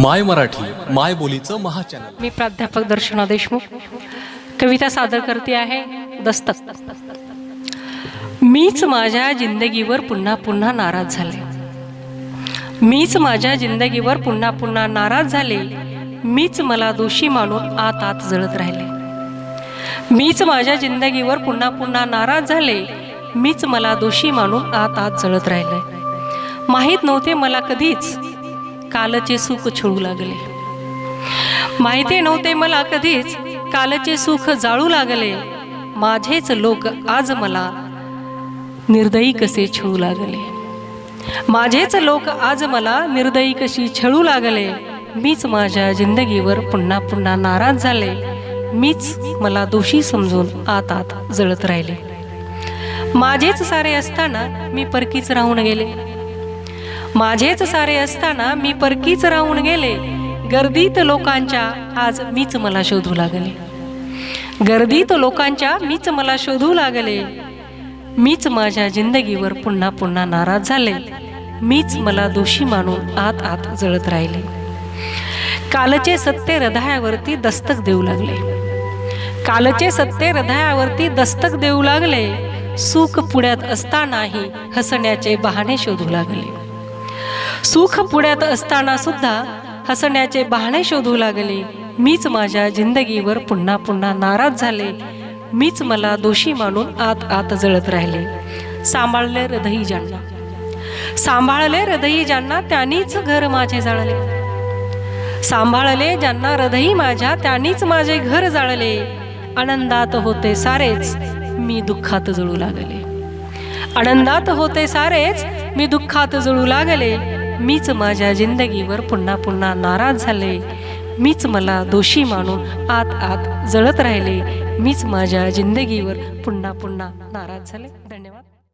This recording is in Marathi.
माय मराठी माय बोलीचं महाचॅनल. मी प्राध्यापक दर्शना देशमुख. कविता सादर करते आहे दस्तक. मीच माझ्या जिंदगीवर पुन्हा पुन्हा नाराज झाले. मीच माझ्या जिंदगीवर पुन्हा पुन्हा नाराज झाले. मीच मला दोषी मानून आत आत जळत राहिले. मीच माझ्या जिंदगीवर पुन्हा पुन्हा नाराज झाले. मीच मला दोषी मानून आत आत जळत राहिले. माहीत नव्हते मला कधीच कालचे सुख छळू लागले. माहिती नव्हते मला कधीच कालचे सुख जाळू लागले. माझेच लोक आज मला निर्दयी कसे छळू लागले? माझेच लोक आज मला निर्दयी कशी छळू लागले? मीच माझ्या जिंदगीवर पुन्हा पुन्हा नाराज झाले. मीच मला दोषी समजून आत आत जळत राहिले. माझेच सारे असताना मी परकीच राहून गेले. माझेच सारे असताना मी परकीच राहून गेले. गर्दीत लोकांच्या आज मीच मला शोधू लागले. गर्दीत लोकांच्या मीच मला शोधू लागले. मीच माझ्या जिंदगीवर पुन्हा पुन्हा नाराज झाले. मीच मला दोषी मानून आत आत जळत राहिले. कालचे सत्य हृदयावरती दस्तक देऊ लागले. कालचे सत्य हृदयावरती दस्तक देऊ लागले. सुख पुण्यात असतानाही हसण्याचे बहाणे शोधू लागले. सुख पुण्यात असताना सुद्धा हसण्याचे बहाणे शोधू लागले. मीच माझ्या जिंदगीवर पुन्हा पुन्हा नाराज झाले. मीच मला दोषी मानून आत आत जळत राहिले. सांभाळले हृदयी ज्यांना सांभाळले हृदयी ज्यांना त्यांनीच घर माझे जाळले. सांभाळले ज्यांना हृदयी माझ्या त्यांनीच माझे घर जाळले. आनंदात होते सारेच मी दुःखात जळू लागले. आनंदात होते सारेच मी दुःखात जळू लागले. मीच माझ्या जिंदगीवर पुन्हा पुन्हा नाराज झाले. मीच मला दोषी मानून आत आत जळत राहिले. मीच माझ्या जिंदगीवर पुन्हा पुन्हा नाराज झाले. धन्यवाद.